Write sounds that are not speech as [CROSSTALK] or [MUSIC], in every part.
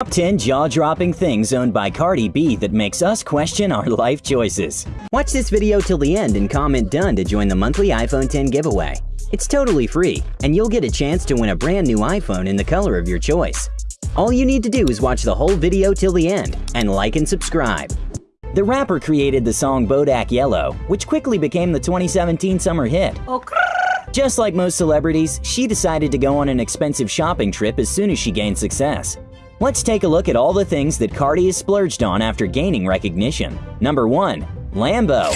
Top 10 jaw-dropping things owned by Cardi B that makes us question our life choices. Watch this video till the end and comment done to join the monthly iPhone 10 giveaway. It's totally free, and you'll get a chance to win a brand new iPhone in the color of your choice. All you need to do is watch the whole video till the end and like and subscribe. The rapper created the song Bodak Yellow, which quickly became the 2017 summer hit. Just like most celebrities, she decided to go on an expensive shopping trip as soon as she gained success. Let's take a look at all the things that Cardi has splurged on after gaining recognition. Number 1. Lambo.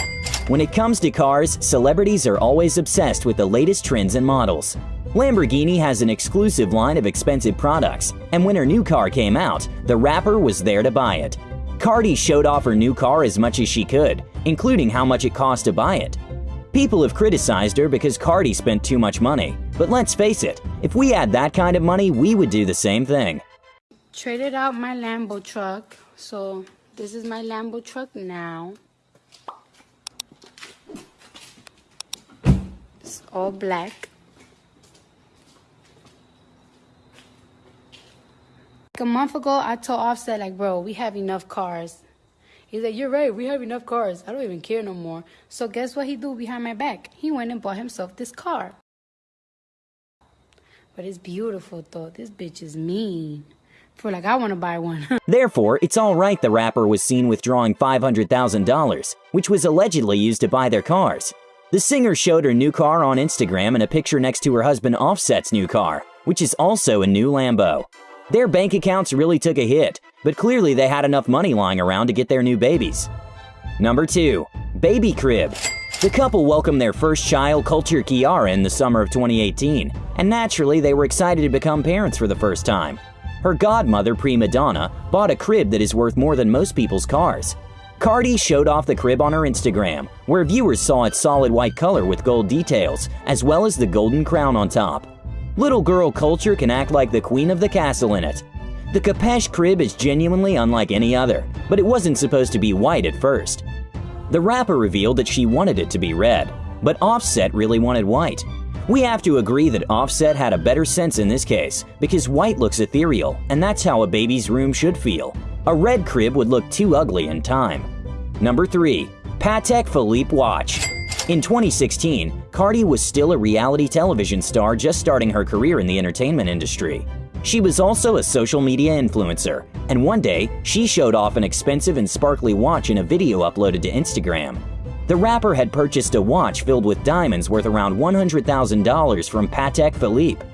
When it comes to cars, celebrities are always obsessed with the latest trends and models. Lamborghini has an exclusive line of expensive products, and when her new car came out, the rapper was there to buy it. Cardi showed off her new car as much as she could, including how much it cost to buy it. People have criticized her because Cardi spent too much money, but let's face it, if we had that kind of money, we would do the same thing. Traded out my Lambo truck, so this is my Lambo truck now. It's all black. Like a month ago, I told Offset, like, bro, we have enough cars. He's like, you're right, we have enough cars. I don't even care no more. So guess what he do behind my back? He went and bought himself this car. But it's beautiful though. This bitch is mean. For like, I want to buy one. [LAUGHS] Therefore, it's alright the rapper was seen withdrawing $500,000, which was allegedly used to buy their cars. The singer showed her new car on Instagram and a picture next to her husband Offset's new car, which is also a new Lambo. Their bank accounts really took a hit, but clearly they had enough money lying around to get their new babies. Number 2. Baby Crib The couple welcomed their first child, Kulture Kiara, in the summer of 2018, and naturally they were excited to become parents for the first time. Her godmother, Prima Donna, bought a crib that is worth more than most people's cars. Cardi showed off the crib on her Instagram, where viewers saw its solid white color with gold details, as well as the golden crown on top. Little girl Kulture can act like the queen of the castle in it. The Kapesh crib is genuinely unlike any other, but it wasn't supposed to be white at first. The rapper revealed that she wanted it to be red, but Offset really wanted white. We have to agree that Offset had a better sense in this case, because white looks ethereal, and that's how a baby's room should feel. A red crib would look too ugly in time. Number 3. Patek Philippe Watch In 2016, Cardi was still a reality television star just starting her career in the entertainment industry. She was also a social media influencer, and one day, she showed off an expensive and sparkly watch in a video uploaded to Instagram. The rapper had purchased a watch filled with diamonds worth around $100,000 from Patek Philippe.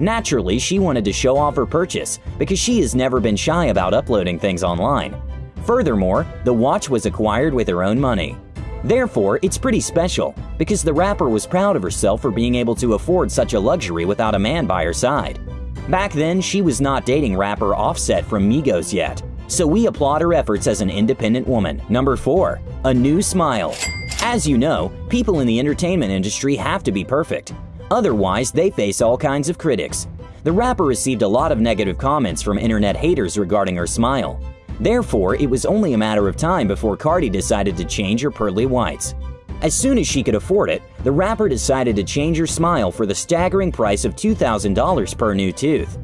Naturally, she wanted to show off her purchase because she has never been shy about uploading things online. Furthermore, the watch was acquired with her own money. Therefore, it's pretty special because the rapper was proud of herself for being able to afford such a luxury without a man by her side. Back then, she was not dating rapper Offset from Migos yet, so we applaud her efforts as an independent woman. Number 4. A New Smile As you know, people in the entertainment industry have to be perfect. Otherwise, they face all kinds of critics. The rapper received a lot of negative comments from internet haters regarding her smile. Therefore, it was only a matter of time before Cardi decided to change her pearly whites. As soon as she could afford it, the rapper decided to change her smile for the staggering price of $2,000 per new tooth.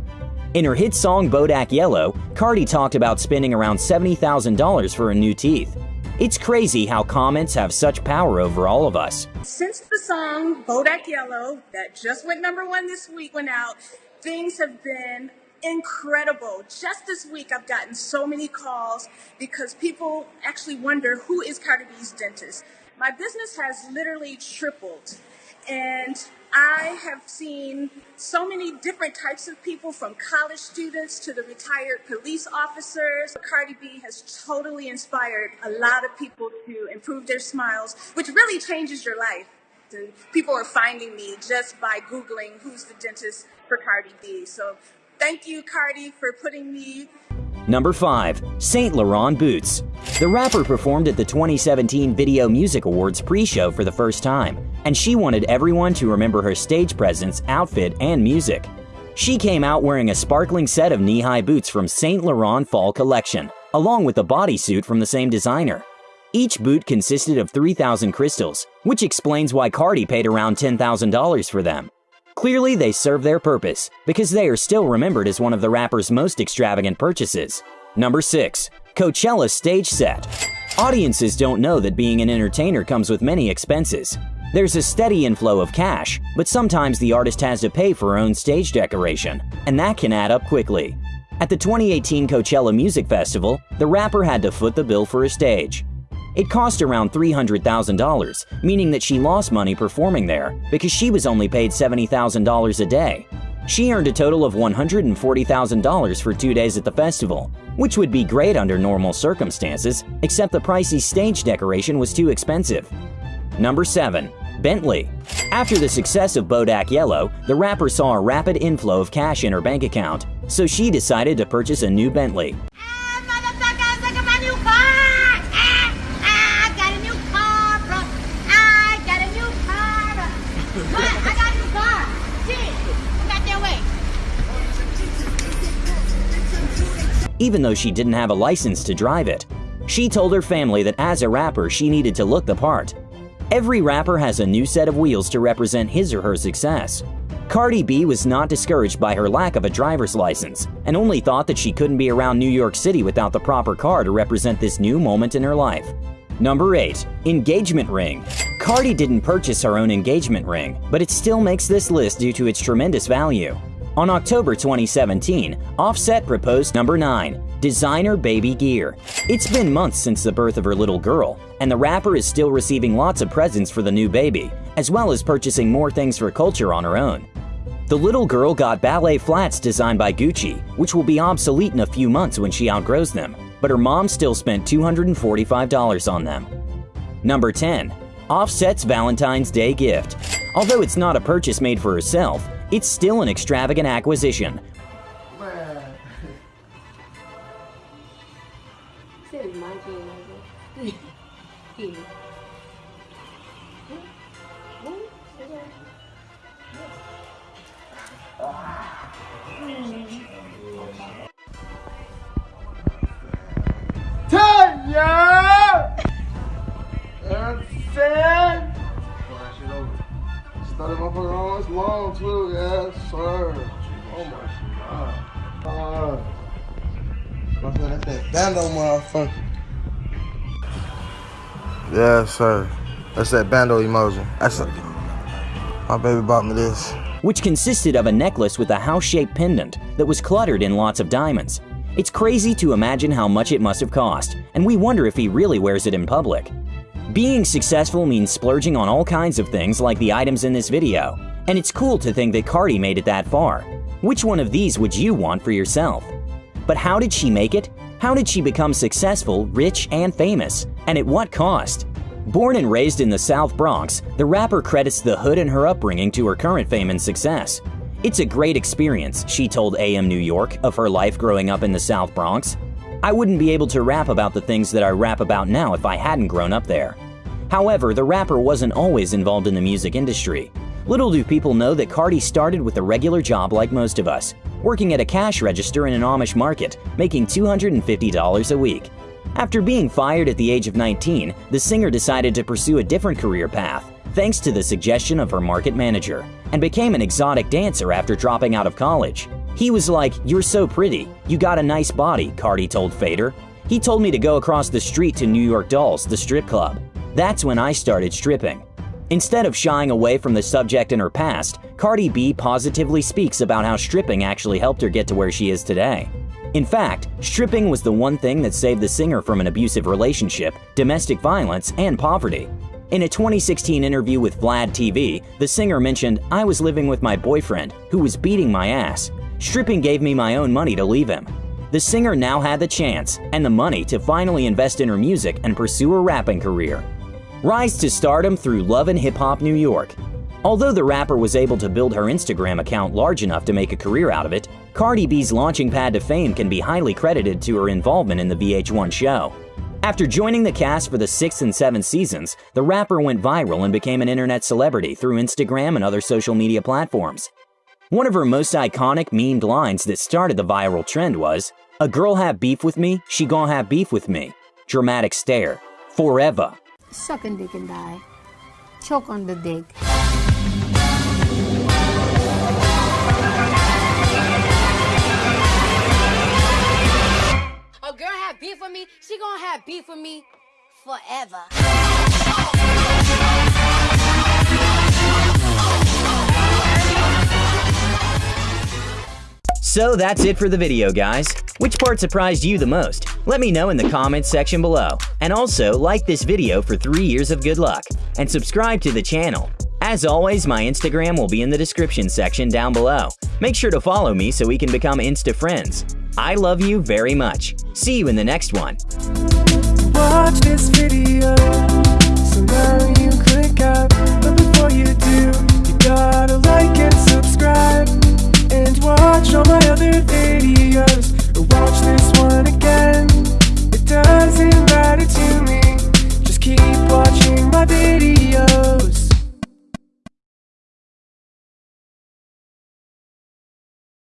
In her hit song Bodak Yellow, Cardi talked about spending around $70,000 for her new teeth. It's crazy how comments have such power over all of us. Since the song Bodak Yellow, that just went number one this week, went out, things have been incredible. Just this week, I've gotten so many calls because people actually wonder who is Cardi B's dentist. My business has literally tripled, and I have seen so many different types of people from college students to the retired police officers. Cardi B has totally inspired a lot of people to improve their smiles, which really changes your life. And people are finding me just by Googling who's the dentist for Cardi B. So thank you, Cardi, for putting me Number 5. Saint Laurent Boots The rapper performed at the 2017 Video Music Awards pre-show for the first time, and she wanted everyone to remember her stage presence, outfit, and music. She came out wearing a sparkling set of knee-high boots from Saint Laurent Fall Collection, along with a bodysuit from the same designer. Each boot consisted of 3,000 crystals, which explains why Cardi paid around $10,000 for them. Clearly, they serve their purpose because they are still remembered as one of the rapper's most extravagant purchases. Number 6. Coachella Stage Set Audiences don't know that being an entertainer comes with many expenses. There's a steady inflow of cash, but sometimes the artist has to pay for her own stage decoration, and that can add up quickly. At the 2018 Coachella Music Festival, the rapper had to foot the bill for a stage. It cost around $300,000, meaning that she lost money performing there because she was only paid $70,000 a day. She earned a total of $140,000 for two days at the festival, which would be great under normal circumstances, except the pricey stage decoration was too expensive. Number 7. Bentley. After the success of Bodak Yellow, the rapper saw a rapid inflow of cash in her bank account, so she decided to purchase a new Bentley. Even though she didn't have a license to drive it. She told her family that as a rapper, she needed to look the part. Every rapper has a new set of wheels to represent his or her success. Cardi B was not discouraged by her lack of a driver's license and only thought that she couldn't be around New York City without the proper car to represent this new moment in her life. Number 8. Engagement Ring Cardi didn't purchase her own engagement ring, but it still makes this list due to its tremendous value. On October 2017, Offset proposed number 9, designer baby gear. It's been months since the birth of her little girl, and the rapper is still receiving lots of presents for the new baby, as well as purchasing more things for Kulture on her own. The little girl got ballet flats designed by Gucci, which will be obsolete in a few months when she outgrows them, but her mom still spent $245 on them. Number 10. Offset's Valentine's Day gift. Although it's not a purchase made for herself, it's still an extravagant acquisition. That bando motherfucker. Yes, sir. That's that bando emoji. That's a, my baby bought me this. Which consisted of a necklace with a house-shaped pendant that was cluttered in lots of diamonds. It's crazy to imagine how much it must have cost, and we wonder if he really wears it in public. Being successful means splurging on all kinds of things like the items in this video, and it's cool to think that Cardi made it that far. Which one of these would you want for yourself? But how did she make it? How did she become successful, rich, and famous? And at what cost? Born and raised in the South Bronx, the rapper credits the hood and her upbringing to her current fame and success. It's a great experience, she told AM New York of her life growing up in the South Bronx. I wouldn't be able to rap about the things that I rap about now if I hadn't grown up there. However, the rapper wasn't always involved in the music industry. Little do people know that Cardi started with a regular job like most of us, working at a cash register in an Amish market, making $250 a week. After being fired at the age of 19, the singer decided to pursue a different career path, thanks to the suggestion of her market manager, and became an exotic dancer after dropping out of college. He was like, You're so pretty. You got a nice body, Cardi told Fader. He told me to go across the street to New York Dolls, the strip club. That's when I started stripping. Instead of shying away from the subject in her past, Cardi B positively speaks about how stripping actually helped her get to where she is today. In fact, stripping was the one thing that saved the singer from an abusive relationship, domestic violence, and poverty. In a 2016 interview with Vlad TV, the singer mentioned, I was living with my boyfriend, who was beating my ass. Stripping gave me my own money to leave him. The singer now had the chance and the money to finally invest in her music and pursue a rapping career. Rise to stardom through Love and Hip Hop New York. Although the rapper was able to build her Instagram account large enough to make a career out of it, Cardi B's launching pad to fame can be highly credited to her involvement in the VH1 show. After joining the cast for the sixth and seventh seasons, the rapper went viral and became an internet celebrity through Instagram and other social media platforms. One of her most iconic memed lines that started the viral trend was, A girl have beef with me, she gon' have beef with me. Dramatic stare. Forever sucking dick and die, choke on the dick. A girl have beef with me, she gonna have beef with me forever. So that's it for the video, guys. Which part surprised you the most? Let me know in the comments section below. And also, like this video for 3 years of good luck. And subscribe to the channel. As always, my Instagram will be in the description section down below. Make sure to follow me so we can become Insta friends. I love you very much. See you in the next one. Watch this video, so now you click out.